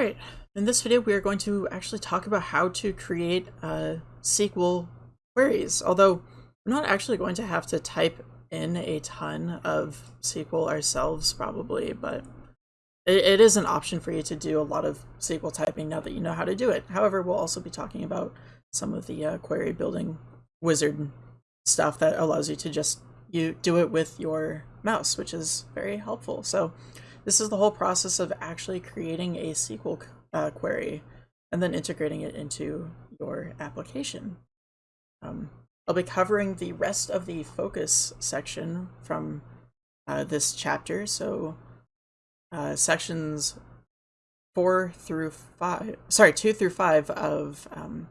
Alright, in this video we are going to actually talk about how to create uh, SQL queries, although we're not actually going to have to type in a ton of SQL ourselves probably, but it, it is an option for you to do a lot of SQL typing now that you know how to do it. However, we'll also be talking about some of the uh, query building wizard stuff that allows you to just you do it with your mouse, which is very helpful. So this is the whole process of actually creating a SQL uh, query and then integrating it into your application. Um, I'll be covering the rest of the focus section from uh, this chapter, so uh, sections four through five, sorry, two through five of um,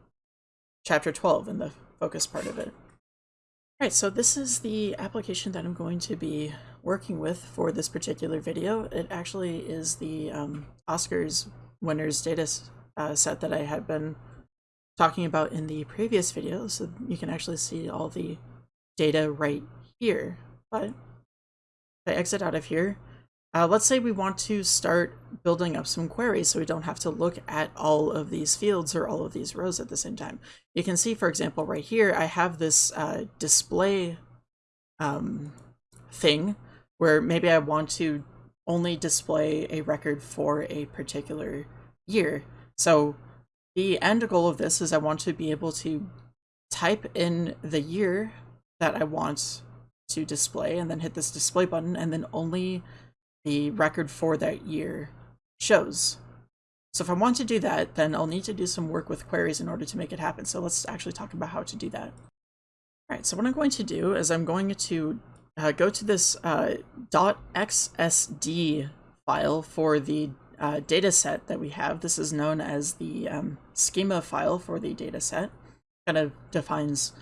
chapter 12 in the focus part of it. All right, so this is the application that I'm going to be working with for this particular video. It actually is the um, Oscars winners data uh, set that I had been talking about in the previous video, so you can actually see all the data right here. But if I exit out of here, uh, let's say we want to start building up some queries so we don't have to look at all of these fields or all of these rows at the same time. You can see, for example, right here, I have this uh, display um, thing where maybe I want to only display a record for a particular year. So the end goal of this is I want to be able to type in the year that I want to display and then hit this display button and then only the record for that year shows. So if I want to do that, then I'll need to do some work with queries in order to make it happen. So let's actually talk about how to do that. All right, so what I'm going to do is I'm going to uh, go to this uh, .xsd file for the uh, data set that we have. This is known as the um, schema file for the data set. Kind of defines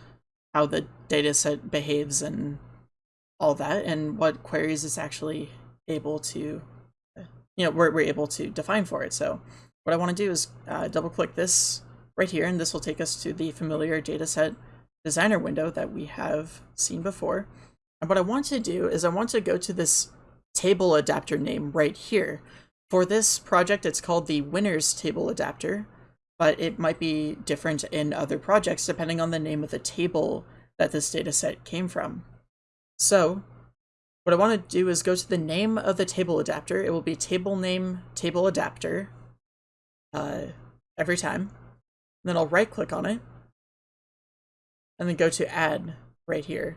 how the data set behaves and all that, and what queries it's actually able to, you know, we're, we're able to define for it. So what I want to do is uh, double click this right here, and this will take us to the familiar dataset designer window that we have seen before. And what I want to do is I want to go to this table adapter name right here. For this project, it's called the winners table adapter, but it might be different in other projects depending on the name of the table that this dataset came from. So what I want to do is go to the name of the table adapter. It will be table name table adapter uh, every time. And then I'll right click on it and then go to add right here.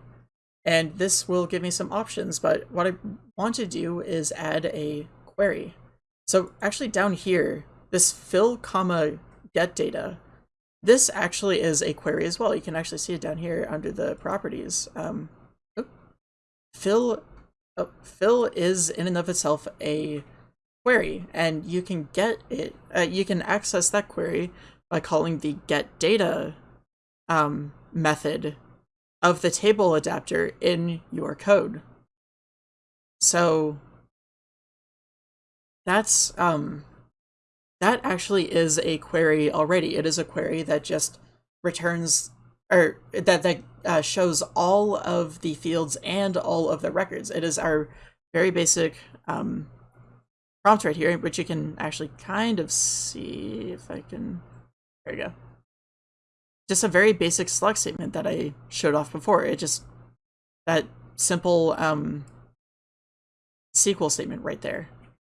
And this will give me some options, but what I want to do is add a query. So actually down here, this fill comma get data, this actually is a query as well. You can actually see it down here under the properties. Um, fill uh, fill is in and of itself a query, and you can get it. Uh, you can access that query by calling the get data um, method of the table adapter in your code. So that's um, that actually is a query already. It is a query that just returns or that that uh, shows all of the fields and all of the records. It is our very basic um, prompt right here, which you can actually kind of see if I can. There you go. Just a very basic select statement that I showed off before. It just that simple um, SQL statement right there.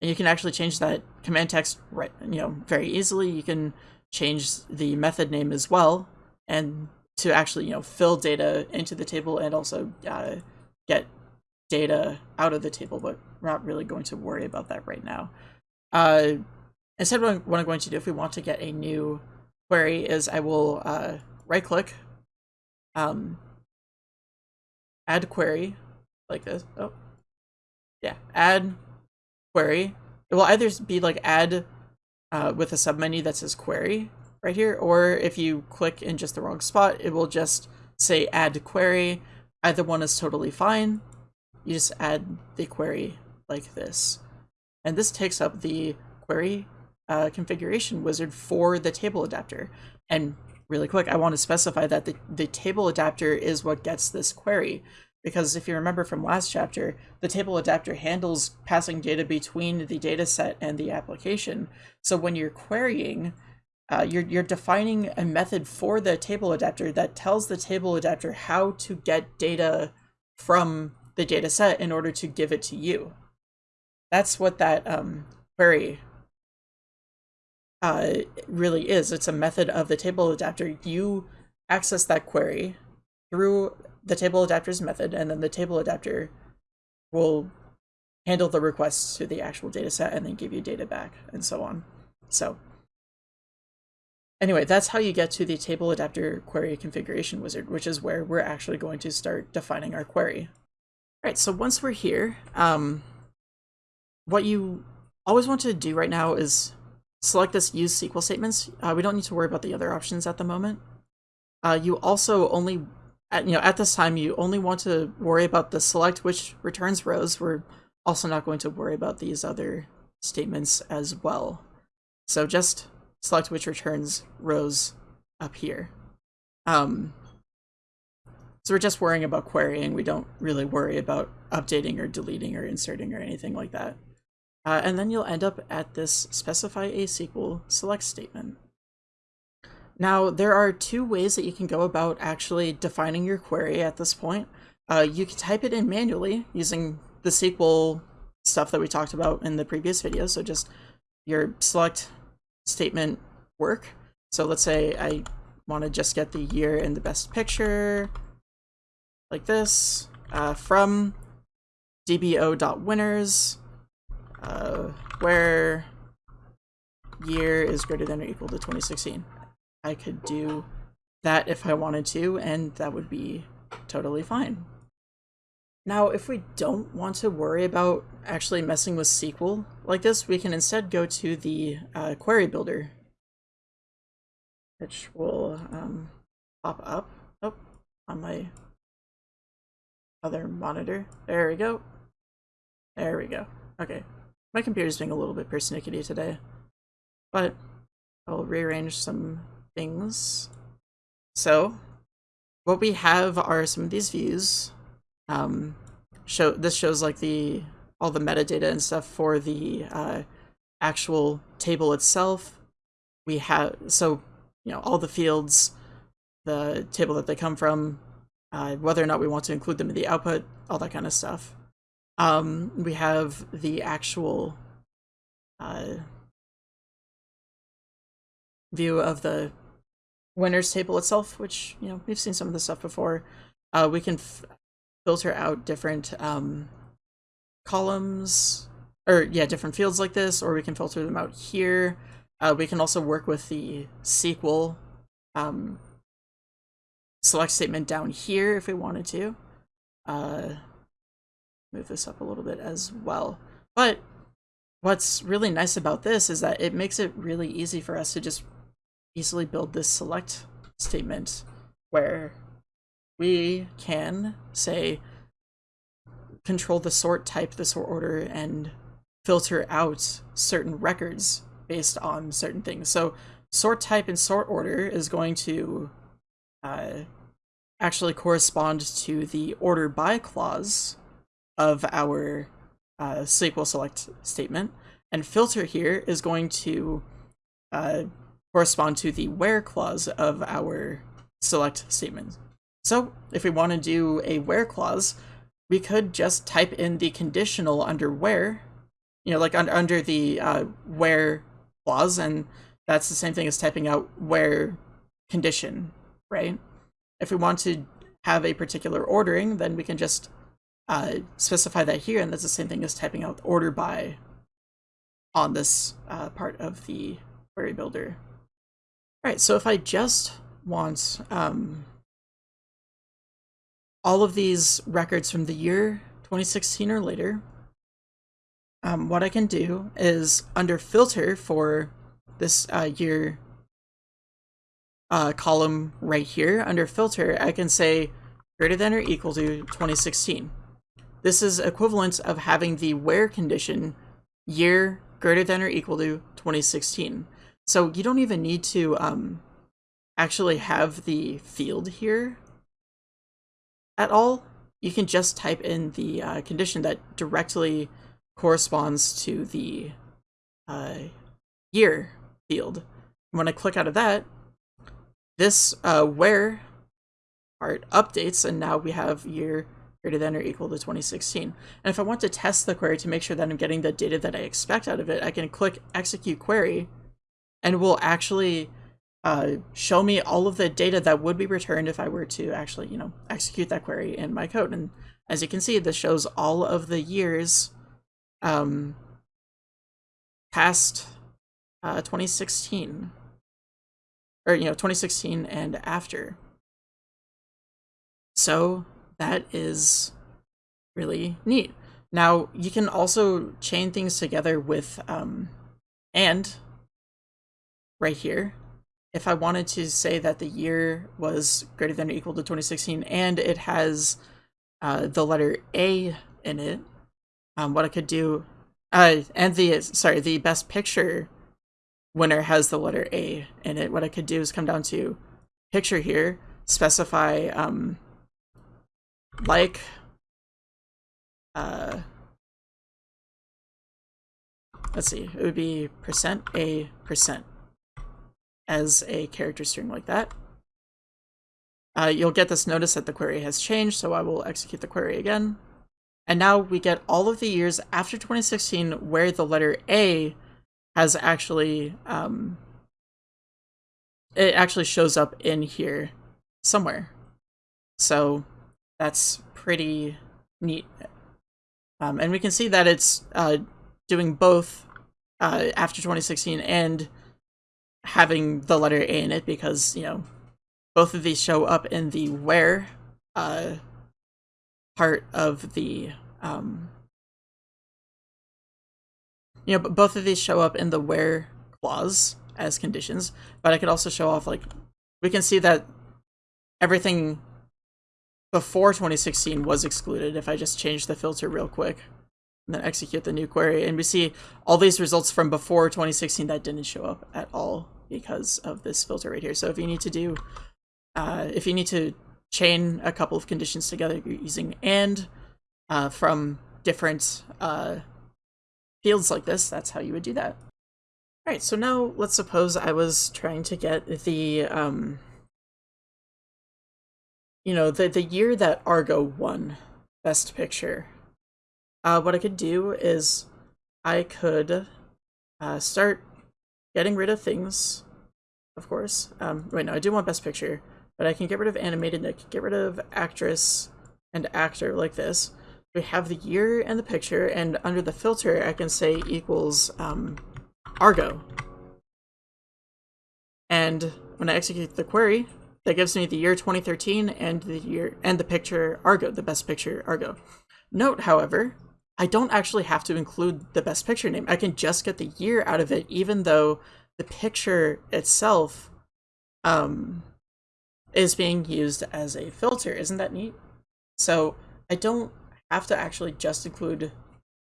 And you can actually change that command text right, you know, very easily. You can change the method name as well, and to actually you know fill data into the table and also uh, get data out of the table, but we're not really going to worry about that right now. Uh, instead, what I'm going to do if we want to get a new query is I will uh, right click, um, add query like this. Oh, yeah, add query. It will either be like add uh, with a submenu that says query, right here, or if you click in just the wrong spot, it will just say add query. Either one is totally fine. You just add the query like this. And this takes up the query uh, configuration wizard for the table adapter. And really quick, I want to specify that the, the table adapter is what gets this query. because if you remember from last chapter, the table adapter handles passing data between the data set and the application. So when you're querying, uh, you're, you're defining a method for the table adapter that tells the table adapter how to get data from the data set in order to give it to you. That's what that um, query uh, really is. It's a method of the table adapter. You access that query through the table adapter's method, and then the table adapter will handle the requests to the actual data set and then give you data back and so on. So anyway, that's how you get to the table adapter query configuration wizard, which is where we're actually going to start defining our query. All right, so once we're here, um, what you always want to do right now is select this use SQL statements. Uh, we don't need to worry about the other options at the moment. Uh, you also only at, you know, at this time, you only want to worry about the select which returns rows. We're also not going to worry about these other statements as well. So just select which returns rows up here. Um, so we're just worrying about querying. We don't really worry about updating or deleting or inserting or anything like that. Uh, and then you'll end up at this specify a SQL select statement. Now, there are two ways that you can go about actually defining your query at this point. Uh, you can type it in manually using the SQL stuff that we talked about in the previous video. So just your select statement work. So let's say I want to just get the year in the best picture like this uh, from dbo.winners uh, where year is greater than or equal to 2016. I could do that if I wanted to, and that would be totally fine. Now, if we don't want to worry about actually messing with SQL like this, we can instead go to the uh, query builder, which will um, pop up oh, on my other monitor. There we go. There we go. Okay. My computer's being a little bit persnickety today, but I'll rearrange some things. So what we have are some of these views. Um, show this shows like the all the metadata and stuff for the uh, actual table itself. We have so you know all the fields, the table that they come from, uh, whether or not we want to include them in the output, all that kind of stuff. Um, we have the actual uh, view of the winners table itself, which, you know, we've seen some of this stuff before. Uh, we can filter out different um, columns, or yeah, different fields like this, or we can filter them out here. Uh, we can also work with the SQL um, select statement down here if we wanted to. Uh, move this up a little bit as well. But what's really nice about this is that it makes it really easy for us to just easily build this select statement where we can say control the sort type, the sort order, and filter out certain records based on certain things. So sort type and sort order is going to uh, actually correspond to the order by clause of our uh, SQL select statement. And filter here is going to uh, correspond to the where clause of our select statement. So if we want to do a where clause, we could just type in the conditional under where, you know, like un under the uh, where clause, and that's the same thing as typing out where condition, right? If we want to have a particular ordering, then we can just uh, specify that here, and that's the same thing as typing out order by on this uh, part of the query builder. All right, so if I just want um, all of these records from the year 2016 or later, um, what I can do is under filter for this uh, year uh, column right here, under filter, I can say greater than or equal to 2016. This is equivalent of having the where condition year greater than or equal to 2016. So you don't even need to um, actually have the field here at all. you can just type in the uh, condition that directly corresponds to the uh, year field. When I click out of that, this uh, where part updates, and now we have year greater than or equal to 2016. And if I want to test the query to make sure that I'm getting the data that I expect out of it, I can click execute query, and will actually uh, show me all of the data that would be returned if I were to actually, you know, execute that query in my code. And as you can see, this shows all of the years um, past uh, 2016, or, you know, 2016 and after. So that is really neat. Now, you can also chain things together with um, and right here if I wanted to say that the year was greater than or equal to 2016 and it has uh, the letter A in it, um, what I could do, uh, and the, sorry, the best picture winner has the letter A in it. What I could do is come down to picture here, specify, um, like, uh, let's see, it would be percent A percent as a character string like that. Uh, you'll get this notice that the query has changed, so I will execute the query again. And now we get all of the years after 2016 where the letter A has actually, um, it actually shows up in here somewhere. So that's pretty neat. Um, and we can see that it's uh, doing both uh, after 2016 and having the letter A in it because, you know, both of these show up in the where uh, part of the, um, you know, both of these show up in the where clause as conditions, but I could also show off, like, we can see that everything before 2016 was excluded if I just change the filter real quick and then execute the new query. And we see all these results from before 2016 that didn't show up at all because of this filter right here. So if you need to do, uh, if you need to chain a couple of conditions together using AND uh, from different uh, fields like this, that's how you would do that. All right, so now let's suppose I was trying to get the, um, you know, the, the year that Argo won Best Picture. Uh, what I could do is I could uh, start getting rid of things, of course. Um, wait, no, I do want Best Picture, but I can get rid of animated, I can get rid of actress and actor like this. We have the year and the picture, and under the filter, I can say equals um, Argo. And when I execute the query, that gives me the year 2013 and the year and the picture Argo, the best picture Argo. Note, however, I don't actually have to include the best picture name. I can just get the year out of it, even though the picture itself um, is being used as a filter. Isn't that neat? So I don't have to actually just include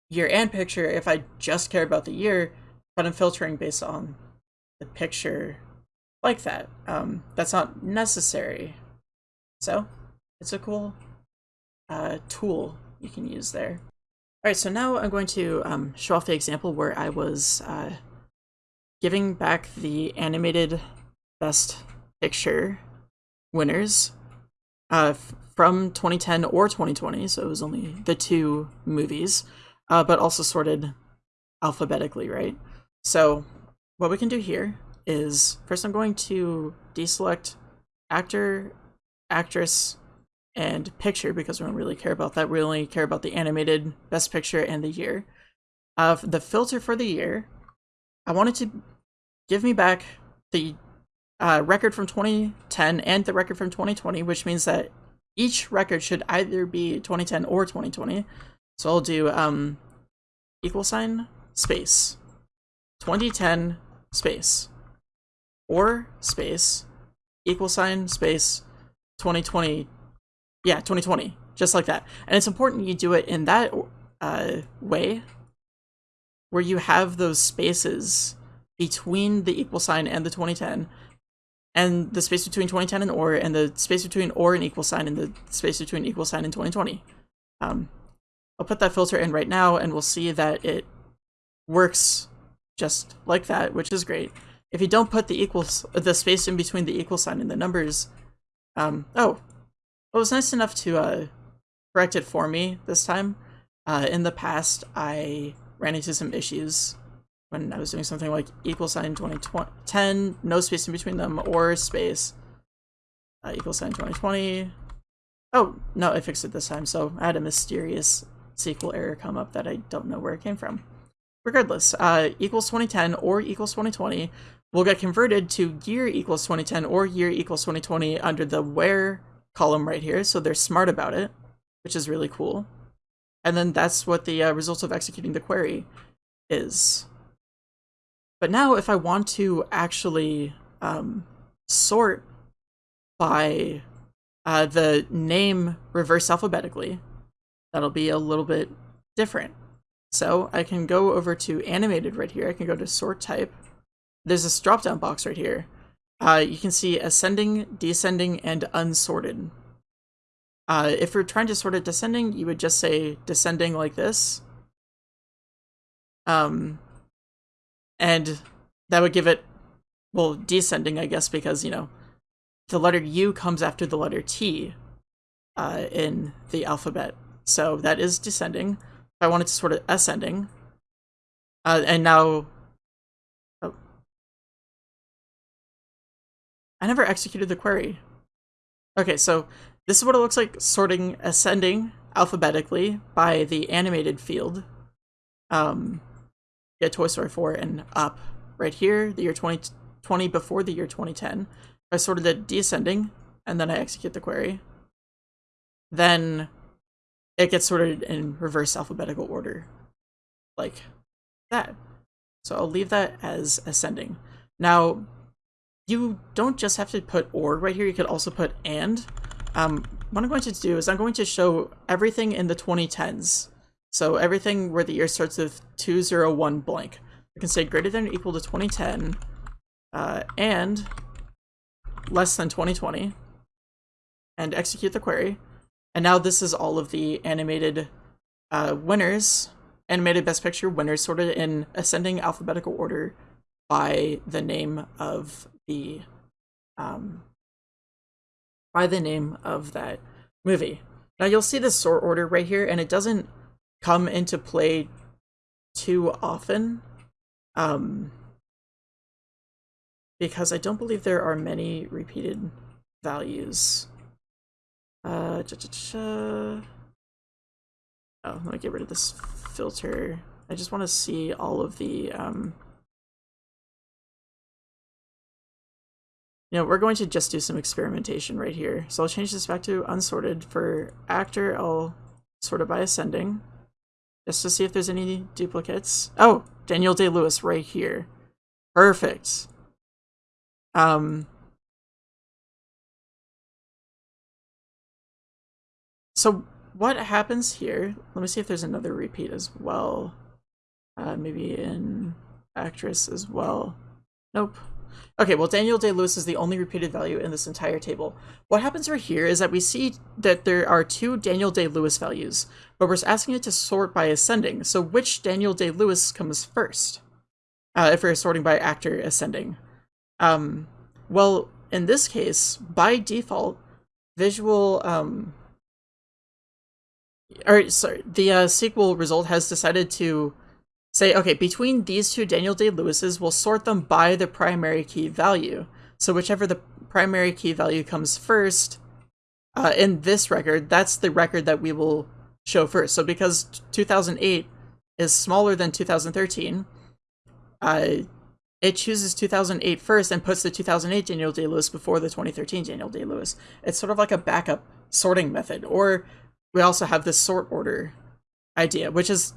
year and picture if I just care about the year, but I'm filtering based on the picture like that. Um, that's not necessary. So it's a cool uh, tool you can use there. All right, so now I'm going to um, show off the example where I was uh, giving back the animated best picture winners uh, from 2010 or 2020, so it was only the two movies, uh, but also sorted alphabetically, right? So what we can do here is first I'm going to deselect actor, actress, and picture because we don't really care about that. We only care about the animated best picture and the year. Of uh, the filter for the year, I wanted to give me back the uh, record from 2010 and the record from 2020, which means that each record should either be 2010 or 2020. So I'll do um, equal sign space 2010 space or space equal sign space 2020 yeah, 2020, just like that. And it's important you do it in that uh, way where you have those spaces between the equal sign and the 2010 and the space between 2010 and or, and the space between or and equal sign, and the space between equal sign and 2020. Um, I'll put that filter in right now, and we'll see that it works just like that, which is great. If you don't put the equals, the space in between the equal sign and the numbers, um, oh, it was nice enough to uh, correct it for me this time. Uh, in the past, I ran into some issues when I was doing something like equal sign 2010, no space in between them, or space, uh, equal sign 2020. Oh, no, I fixed it this time, so I had a mysterious SQL error come up that I don't know where it came from. Regardless, uh, equals 2010 or equals 2020 will get converted to year equals 2010 or year equals 2020 under the where column right here, so they're smart about it, which is really cool. And then that's what the uh, result of executing the query is. But now if I want to actually um, sort by uh, the name reverse alphabetically, that'll be a little bit different. So I can go over to animated right here. I can go to sort type. There's this drop down box right here. Uh, you can see ascending, descending, and unsorted. Uh, if you're trying to sort it descending, you would just say descending like this. Um, and that would give it, well, descending, I guess, because, you know, the letter U comes after the letter T uh, in the alphabet. So that is descending. If I wanted to sort it ascending, uh, and now, I never executed the query. Okay, so this is what it looks like sorting ascending alphabetically by the animated field. Um, get Toy Story 4 and up right here, the year 2020 before the year 2010. I sorted it descending, and then I execute the query. Then it gets sorted in reverse alphabetical order, like that. So I'll leave that as ascending. Now, you don't just have to put or right here, you could also put and. Um, what I'm going to do is I'm going to show everything in the 2010s so everything where the year starts with 201 blank. We can say greater than or equal to 2010 uh, and less than 2020 and execute the query. And now this is all of the animated uh, winners, animated best picture winners sorted in ascending alphabetical order by the name of the um, by the name of that movie. Now you'll see the sort order right here, and it doesn't come into play too often. Um, because I don't believe there are many repeated values. Uh, cha -cha -cha. Oh, let me get rid of this filter. I just want to see all of the, um... You know, we're going to just do some experimentation right here. So I'll change this back to unsorted. For actor, I'll sort it by ascending just to see if there's any duplicates. Oh, Daniel Day-Lewis right here. Perfect. Um, so what happens here, let me see if there's another repeat as well. Uh, maybe in actress as well. Nope. Okay, well, Daniel Day-Lewis is the only repeated value in this entire table. What happens right here is that we see that there are two Daniel Day-Lewis values, but we're asking it to sort by ascending. So which Daniel Day-Lewis comes first? Uh, if we're sorting by actor ascending. Um, well, in this case, by default, visual, um, or sorry, the uh, SQL result has decided to say, okay, between these two Daniel Day-Lewises, we'll sort them by the primary key value. So whichever the primary key value comes first, uh, in this record, that's the record that we will show first. So because 2008 is smaller than 2013, uh, it chooses 2008 first and puts the 2008 Daniel Day-Lewis before the 2013 Daniel Day-Lewis. It's sort of like a backup sorting method. Or we also have this sort order idea, which is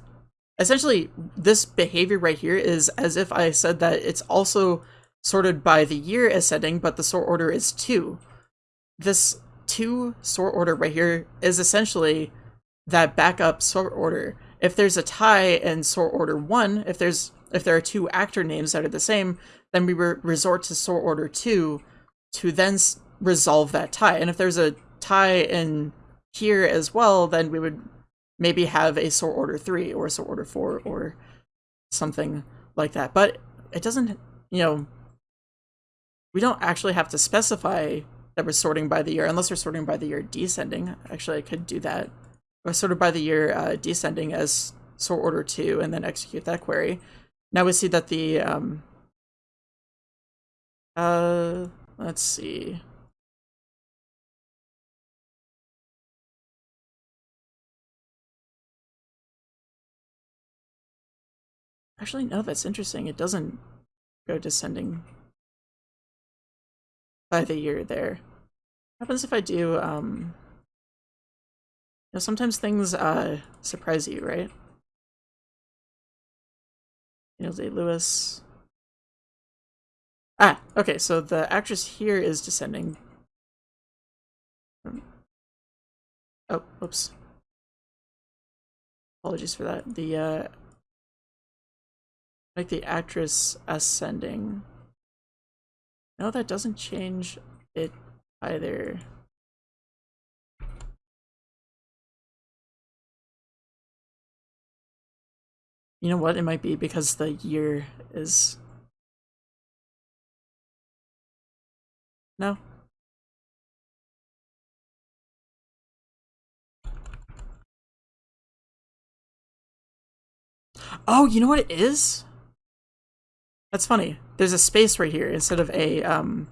essentially this behavior right here is as if I said that it's also sorted by the year ascending, but the sort order is two. This two sort order right here is essentially that backup sort order. If there's a tie in sort order one, if there's if there are two actor names that are the same, then we re resort to sort order two to then resolve that tie. And if there's a tie in here as well, then we would maybe have a sort order 3 or a sort order 4 or something like that. But it doesn't, you know, we don't actually have to specify that we're sorting by the year unless we're sorting by the year descending. Actually, I could do that. Or sorted by the year uh, descending as sort order 2 and then execute that query. Now we see that the, um, uh, let's see. Actually, no, that's interesting. It doesn't go descending by the year there. What happens if I do, um... You know, sometimes things, uh, surprise you, right? Daniel Day-Lewis. Ah, okay, so the actress here is descending. Oh, oops. Apologies for that. The, uh, like the actress ascending. No, that doesn't change it either. You know what? It might be because the year is... No? Oh, you know what it is? That's funny. There's a space right here instead of a, um...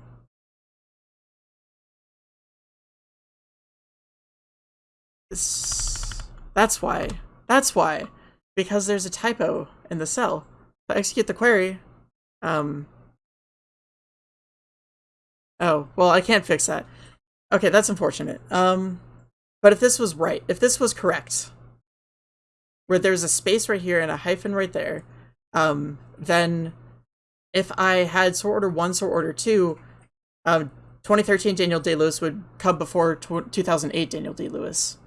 That's why. That's why. Because there's a typo in the cell. I execute the query, um... Oh, well, I can't fix that. Okay, that's unfortunate. Um, but if this was right, if this was correct, where there's a space right here and a hyphen right there, um, then if I had sort order one, sort order two, um, 2013 Daniel Day Lewis would come before 2008 Daniel Day Lewis,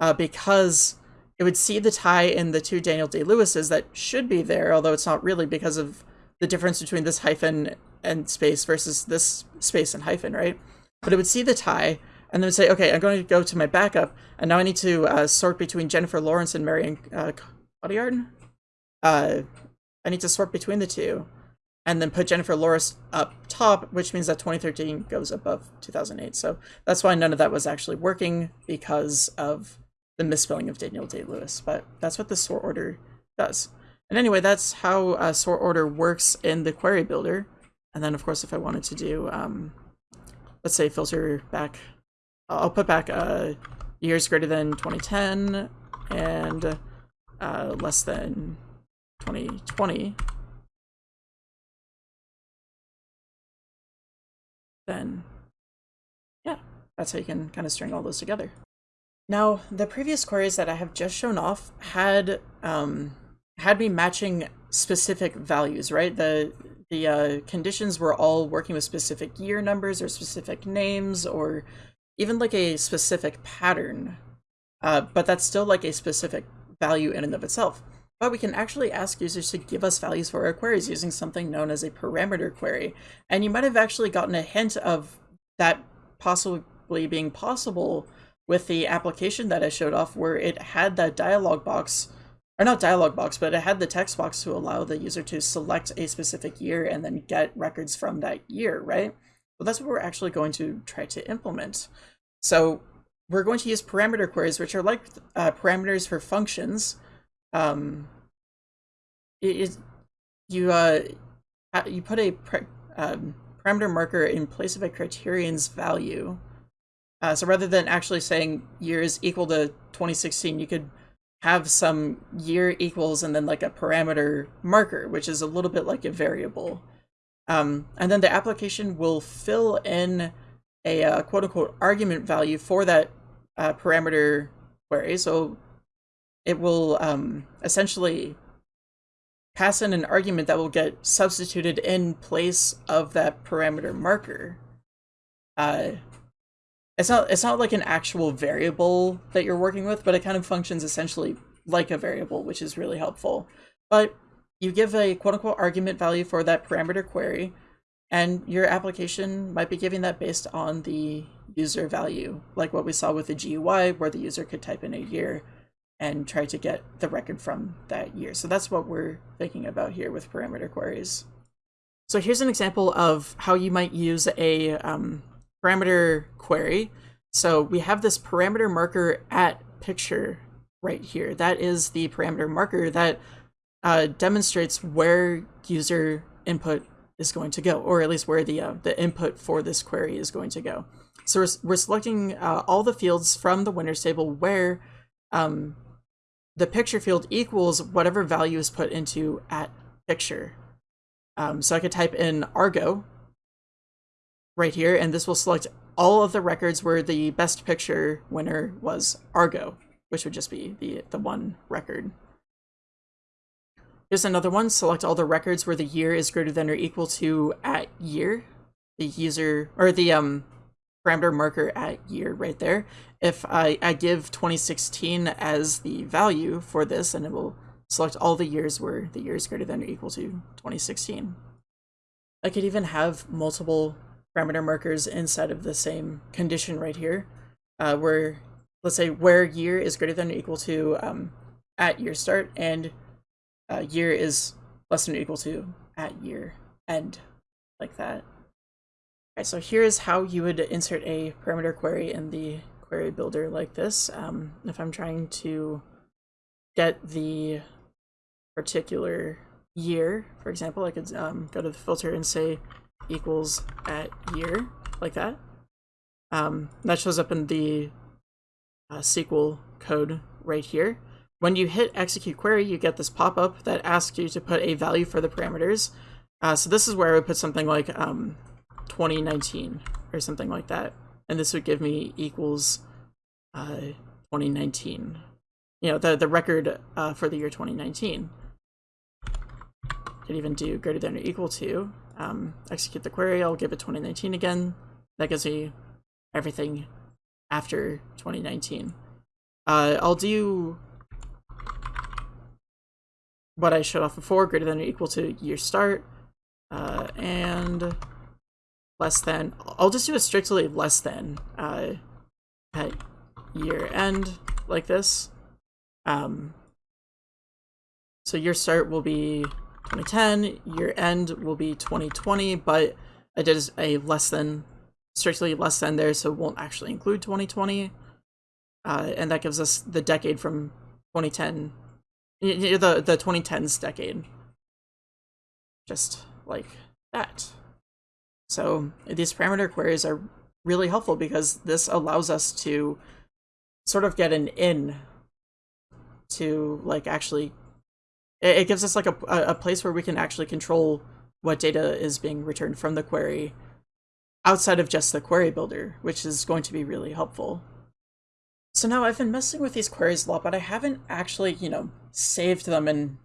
uh, because it would see the tie in the two Daniel Day Lewises that should be there, although it's not really because of the difference between this hyphen and space versus this space and hyphen, right? But it would see the tie and then say, okay, I'm going to go to my backup, and now I need to uh, sort between Jennifer Lawrence and Marion uh, Cotillard. Uh, I need to sort between the two and then put Jennifer Lawrence up top, which means that 2013 goes above 2008. So that's why none of that was actually working because of the misspelling of Daniel Day-Lewis. But that's what the sort order does. And anyway, that's how a sort order works in the query builder. And then, of course, if I wanted to do, um, let's say, filter back, I'll put back uh, years greater than 2010 and uh, less than 2020. Then yeah, that's how you can kind of string all those together. Now, the previous queries that I have just shown off had um, had me matching specific values, right? The the uh, conditions were all working with specific year numbers or specific names or even like a specific pattern, uh, but that's still like a specific value in and of itself. But we can actually ask users to give us values for our queries using something known as a parameter query. And you might have actually gotten a hint of that possibly being possible with the application that I showed off where it had that dialog box, or not dialog box, but it had the text box to allow the user to select a specific year and then get records from that year, right? Well, that's what we're actually going to try to implement. So we're going to use parameter queries, which are like uh, parameters for functions, um, is you uh you put a um, parameter marker in place of a criterion's value. Uh, so rather than actually saying year is equal to 2016, you could have some year equals and then like a parameter marker, which is a little bit like a variable. Um, and then the application will fill in a uh, quote unquote argument value for that uh, parameter query. So it will um, essentially pass in an argument that will get substituted in place of that parameter marker. Uh, it's not it's not like an actual variable that you're working with, but it kind of functions essentially like a variable, which is really helpful. But you give a quote unquote argument value for that parameter query, And your application might be giving that based on the user value, like what we saw with the GUI, where the user could type in a year and try to get the record from that year. So that's what we're thinking about here with parameter queries. So here's an example of how you might use a um, parameter query. So we have this parameter marker at picture right here. That is the parameter marker that uh, demonstrates where user input is going to go, or at least where the uh, the input for this query is going to go. So we're, we're selecting uh, all the fields from the winners table where um, the picture field equals whatever value is put into at picture. Um, so I could type in Argo right here, and this will select all of the records where the best picture winner was Argo, which would just be the, the one record. Here's another one. Select all the records where the year is greater than or equal to at year. The user, or the um, parameter marker at year right there. If I, I give 2016 as the value for this, and it will select all the years where the year is greater than or equal to 2016. I could even have multiple parameter markers inside of the same condition right here, uh, where, let's say, where year is greater than or equal to um, at year start, and uh, year is less than or equal to at year end, like that. Okay, so here's how you would insert a parameter query in the query builder like this. Um, if I'm trying to get the particular year, for example, I could um, go to the filter and say equals at year, like that. Um, that shows up in the uh, SQL code right here. When you hit execute query, you get this pop-up that asks you to put a value for the parameters. Uh, so this is where I would put something like um, 2019 or something like that. And this would give me equals uh, 2019. You know, the, the record uh, for the year 2019. Could even do greater than or equal to. Um, execute the query, I'll give it 2019 again. That gives me everything after 2019. Uh, I'll do what I showed off before, greater than or equal to year start, uh, and less than, I'll just do a strictly less than uh, at year end, like this. Um, so year start will be 2010, year end will be 2020, but I did a less than, strictly less than there, so it won't actually include 2020. Uh, and that gives us the decade from 2010 the the 2010s decade. Just like that. So these parameter queries are really helpful because this allows us to sort of get an in to like actually it, gives us like a, a place where we can actually control what data is being returned from the query outside of just the query builder, which is going to be really helpful. So now I've been messing with these queries a lot, but I haven't actually, you know, saved them and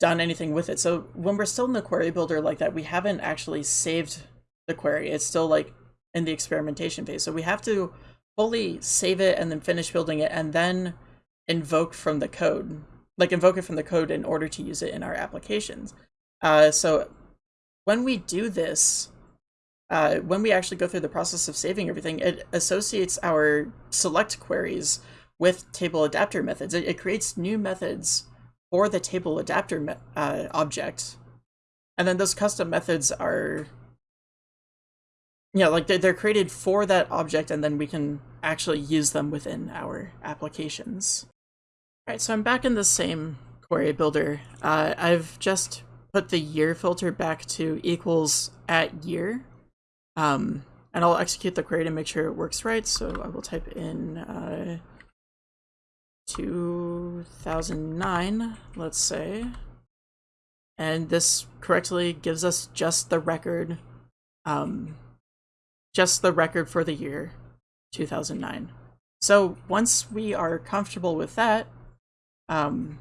done anything with it. So when we're still in the query builder like that, we haven't actually saved the query. It's still like in the experimentation phase. So we have to fully save it and then finish building it and then invoke from the code, like invoke it from the code in order to use it in our applications. Uh, so when we do this, uh, when we actually go through the process of saving everything, it associates our select queries with table adapter methods. It, it creates new methods for the table adapter uh, object. And then those custom methods are, yeah, like they're, they're created for that object and then we can actually use them within our applications. All right, so I'm back in the same query builder. Uh, I've just put the year filter back to equals at year. Um, and I'll execute the query to make sure it works right. So I will type in uh, 2009, let's say. And this correctly gives us just the record, um, just the record for the year 2009. So once we are comfortable with that, um,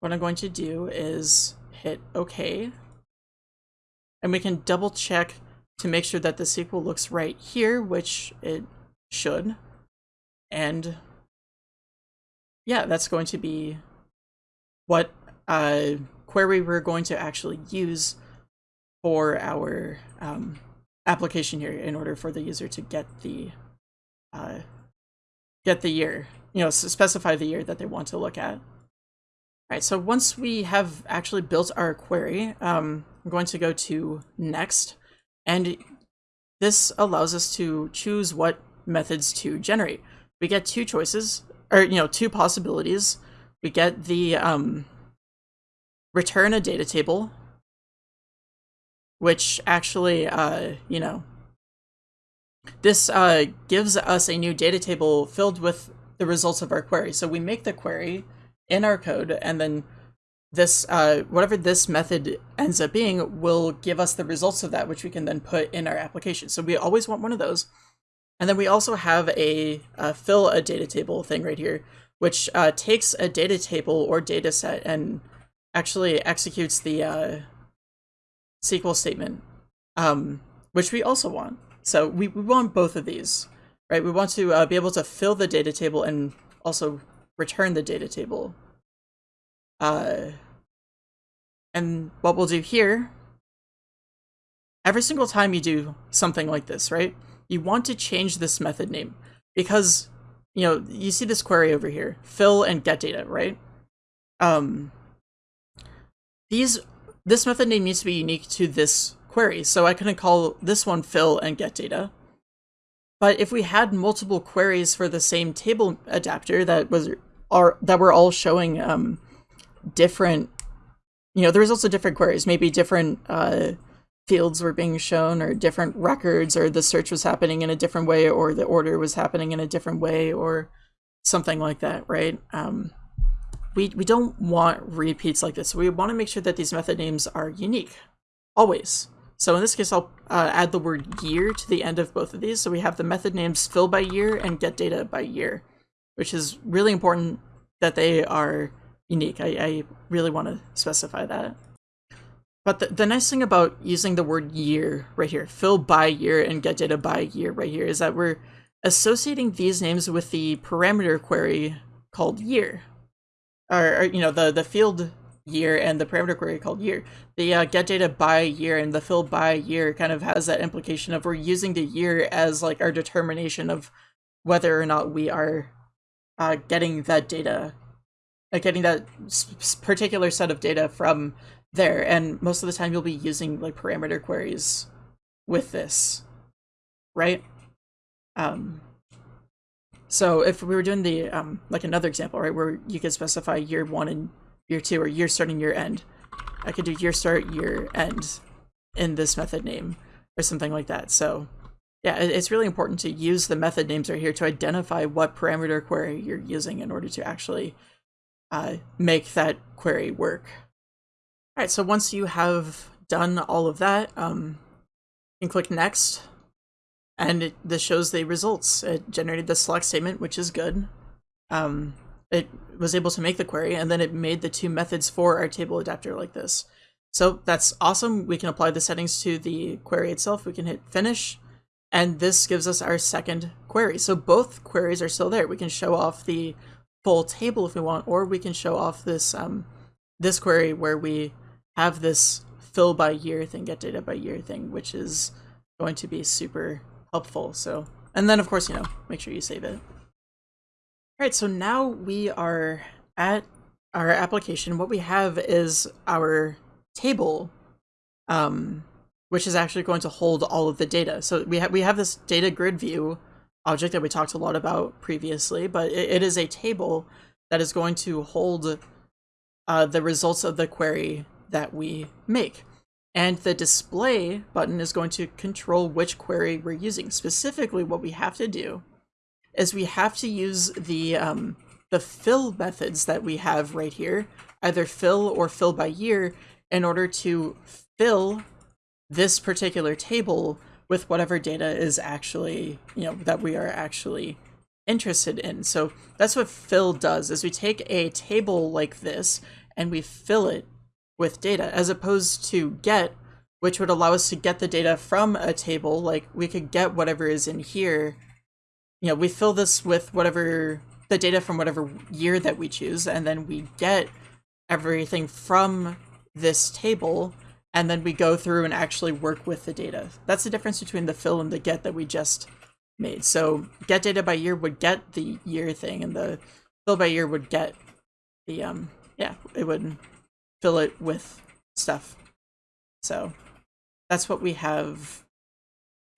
what I'm going to do is hit OK. And we can double check to make sure that the SQL looks right here, which it should. And yeah, that's going to be what uh, query we're going to actually use for our um, application here in order for the user to get the uh, get the year, you know, specify the year that they want to look at. All right, so once we have actually built our query, um, I'm going to go to next, and this allows us to choose what methods to generate. We get two choices, or, you know, two possibilities. We get the um, return a data table, which actually, uh, you know, this uh, gives us a new data table filled with the results of our query. So we make the query in our code, and then this uh, whatever this method ends up being will give us the results of that, which we can then put in our application. So we always want one of those. And then we also have a uh, fill a data table thing right here, which uh, takes a data table or data set and actually executes the uh, SQL statement, um, which we also want. So we, we want both of these, right? We want to uh, be able to fill the data table and also return the data table. Uh, and what we'll do here, every single time you do something like this, right? You want to change this method name because, you know, you see this query over here, fill and get data, right? Um, these, this method name needs to be unique to this query, so I couldn't call this one fill and get data. But if we had multiple queries for the same table adapter that was are that were all showing um, different, you know, the results of different queries, maybe different uh, fields were being shown or different records or the search was happening in a different way or the order was happening in a different way or something like that, right? Um, we, we don't want repeats like this. We want to make sure that these method names are unique, always. So in this case, I'll uh, add the word year to the end of both of these. So we have the method names fill by year and get data by year, which is really important that they are unique. I, I really want to specify that. But the, the nice thing about using the word year right here, fill by year and get data by year right here, is that we're associating these names with the parameter query called year. Or, or you know, the, the field year and the parameter query called year. The uh, get data by year and the fill by year kind of has that implication of we're using the year as like our determination of whether or not we are uh, getting that data, uh, getting that particular set of data from there. And most of the time you'll be using like parameter queries with this, right? Um, so if we were doing the, um, like another example, right, where you could specify year one and year two or year starting year end. I could do year start, year end in this method name or something like that. So yeah, it's really important to use the method names right here to identify what parameter query you're using in order to actually uh, make that query work. All right, so once you have done all of that, um, you can click next and it, this shows the results. It generated the select statement, which is good. Um, it was able to make the query and then it made the two methods for our table adapter like this. So that's awesome. We can apply the settings to the query itself. We can hit finish and this gives us our second query. So both queries are still there. We can show off the full table if we want, or we can show off this um, this query where we have this fill by year thing, get data by year thing, which is going to be super helpful. So, and then of course, you know, make sure you save it. Alright, so now we are at our application. What we have is our table, um, which is actually going to hold all of the data. So we, ha we have this data grid view object that we talked a lot about previously, but it, it is a table that is going to hold uh, the results of the query that we make. And the display button is going to control which query we're using. Specifically, what we have to do is we have to use the um, the fill methods that we have right here, either fill or fill by year, in order to fill this particular table with whatever data is actually, you know, that we are actually interested in. So that's what fill does, is we take a table like this and we fill it with data, as opposed to get, which would allow us to get the data from a table, like we could get whatever is in here you know, we fill this with whatever the data from whatever year that we choose, and then we get everything from this table, and then we go through and actually work with the data. That's the difference between the fill and the get that we just made. So get data by year would get the year thing, and the fill by year would get the um yeah it would fill it with stuff. So that's what we have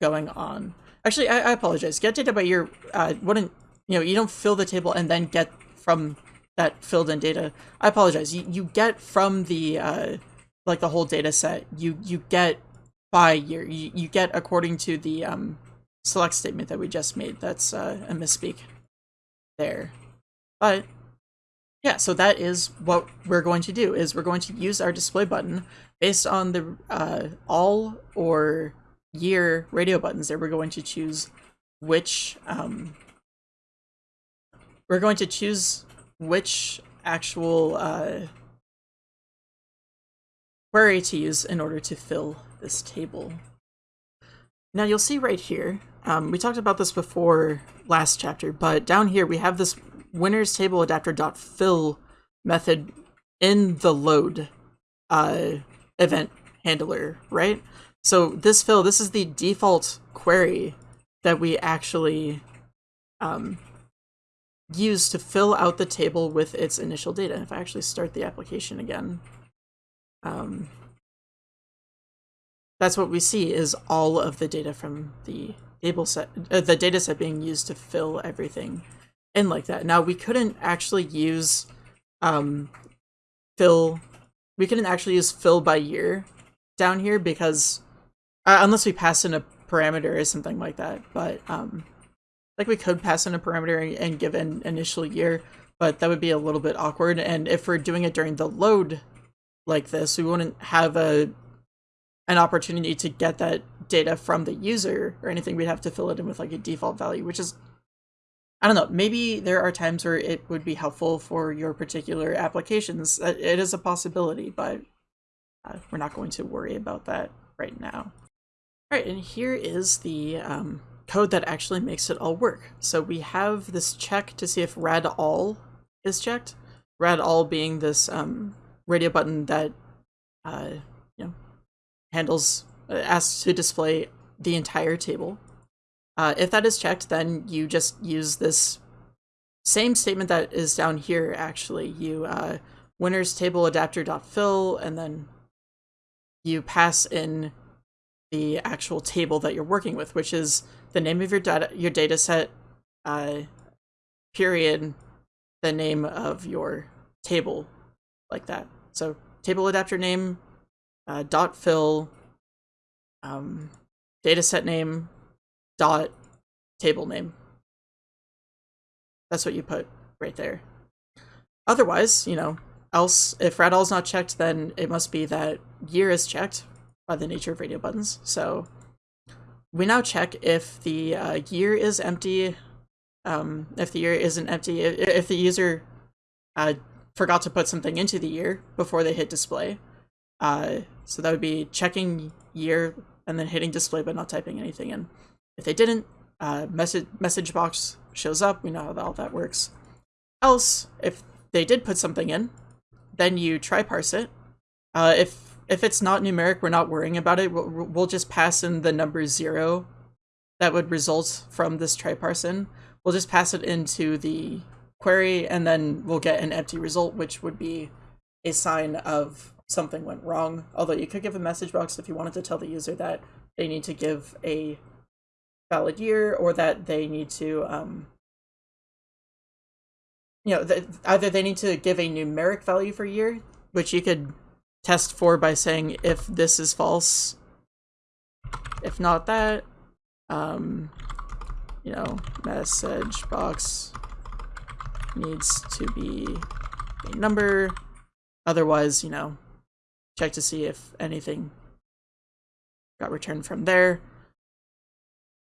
going on. Actually, I, I apologize. Get data by year uh, wouldn't you know you don't fill the table and then get from that filled in data. I apologize. You you get from the uh, like the whole data set. You you get by year. You you get according to the um select statement that we just made. That's uh, a misspeak there. But yeah, so that is what we're going to do. Is we're going to use our display button based on the uh, all or year radio buttons. There, we're going to choose which um, we're going to choose which actual uh, query to use in order to fill this table. Now you'll see right here, um, we talked about this before last chapter, but down here we have this winners table adapter dot fill method in the load uh, event handler, right? So this fill, this is the default query that we actually um, use to fill out the table with its initial data. If I actually start the application again, um, that's what we see is all of the data from the table set, uh, the data set being used to fill everything in like that. Now we couldn't actually use um, fill, we couldn't actually use fill by year down here because uh, unless we pass in a parameter or something like that, but um, like we could pass in a parameter and give an initial year, but that would be a little bit awkward. And if we're doing it during the load like this, we wouldn't have a an opportunity to get that data from the user or anything. We'd have to fill it in with like a default value, which is I don't know, maybe there are times where it would be helpful for your particular applications. It is a possibility, but uh, we're not going to worry about that right now. All right, and here is the um, code that actually makes it all work. So we have this check to see if rad all is checked. Rad all being this um, radio button that uh, you know handles uh, asks to display the entire table. Uh, if that is checked, then you just use this same statement that is down here. Actually, you uh, winners table adapter dot fill, and then you pass in the actual table that you're working with, which is the name of your data your data set, uh, period, the name of your table, like that. So table adapter name, uh, dot fill, um, data set name, dot table name. That's what you put right there. Otherwise, you know, else if radall is not checked, then it must be that year is checked by the nature of radio buttons. So we now check if the uh, year is empty, um, if the year isn't empty, if, if the user uh, forgot to put something into the year before they hit display. Uh, so that would be checking year and then hitting display but not typing anything in. If they didn't, uh, message message box shows up. We know how all that works. Else, if they did put something in, then you try parse it. Uh, if if it's not numeric, we're not worrying about it. We'll, we'll just pass in the number zero that would result from this try parse in. We'll just pass it into the query and then we'll get an empty result, which would be a sign of something went wrong. Although you could give a message box if you wanted to tell the user that they need to give a valid year or that they need to, um, you know, th either they need to give a numeric value for year, which you could test for by saying if this is false. If not that, um, you know, message box needs to be a number. Otherwise, you know, check to see if anything got returned from there.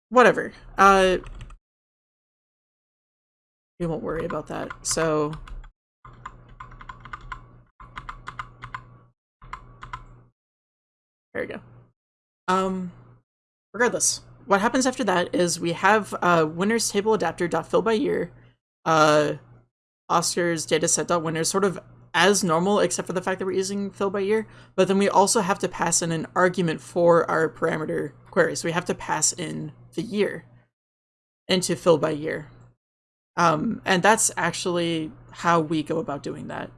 Whatever. Uh, we won't worry about that. So There we go. Um, regardless, what happens after that is we have uh, winners table adapter dot fill by year, uh, Oscar's dataset dot winners sort of as normal, except for the fact that we're using fill by year. But then we also have to pass in an argument for our parameter query. So we have to pass in the year into fill by year. Um, and that's actually how we go about doing that.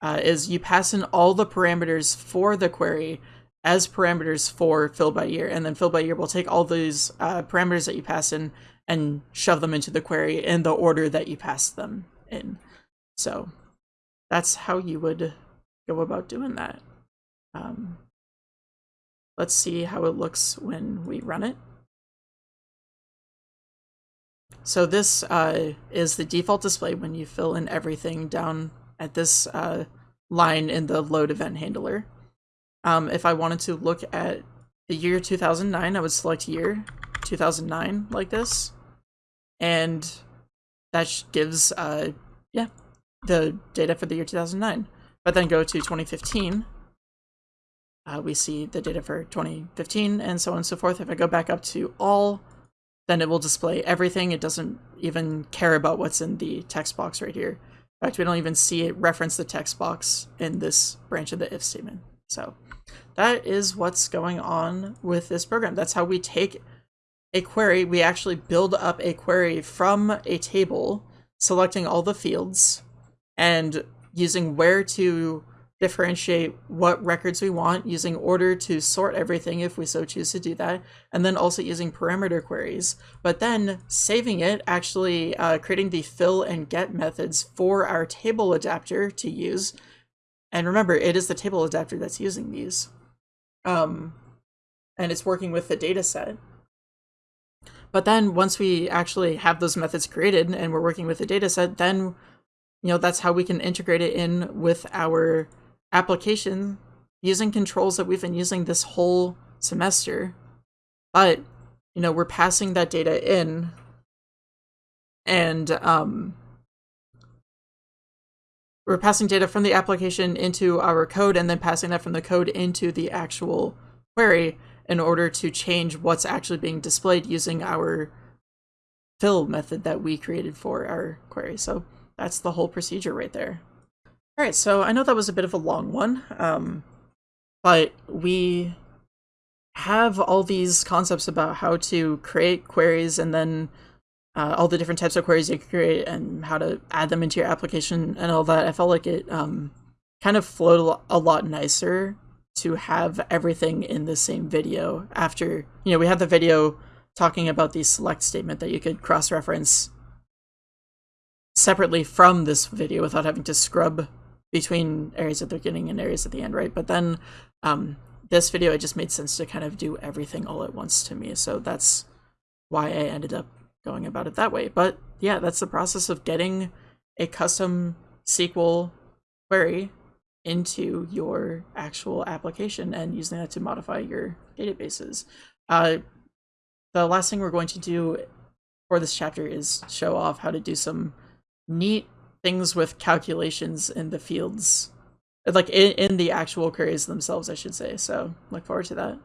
Uh, is you pass in all the parameters for the query as parameters for fill by year, and then fill by year will take all those uh, parameters that you pass in and shove them into the query in the order that you pass them in. So that's how you would go about doing that. Um, let's see how it looks when we run it. So this uh, is the default display when you fill in everything down at this uh, line in the load event handler. Um, if I wanted to look at the year 2009, I would select year 2009 like this. And that gives, uh, yeah, the data for the year 2009. But then go to 2015, uh, we see the data for 2015 and so on and so forth. If I go back up to all, then it will display everything. It doesn't even care about what's in the text box right here. In fact, we don't even see it reference the text box in this branch of the if statement. So that is what's going on with this program. That's how we take a query. We actually build up a query from a table, selecting all the fields, and using where to differentiate what records we want, using order to sort everything if we so choose to do that, and then also using parameter queries. But then saving it, actually uh, creating the fill and get methods for our table adapter to use. And remember, it is the table adapter that's using these. Um, and it's working with the data set. But then once we actually have those methods created and we're working with the data set, then you know, that's how we can integrate it in with our application using controls that we've been using this whole semester. But, you know, we're passing that data in and um, we're passing data from the application into our code and then passing that from the code into the actual query in order to change what's actually being displayed using our fill method that we created for our query. So that's the whole procedure right there. All right, so I know that was a bit of a long one, um, but we have all these concepts about how to create queries and then uh, all the different types of queries you can create and how to add them into your application and all that. I felt like it um, kind of flowed a lot nicer to have everything in the same video after, you know, we had the video talking about the select statement that you could cross-reference separately from this video without having to scrub between areas at the beginning and areas at the end, right? But then um, this video, it just made sense to kind of do everything all at once to me. So that's why I ended up going about it that way. But yeah, that's the process of getting a custom SQL query into your actual application and using that to modify your databases. Uh, the last thing we're going to do for this chapter is show off how to do some neat things with calculations in the fields like in, in the actual queries themselves i should say so look forward to that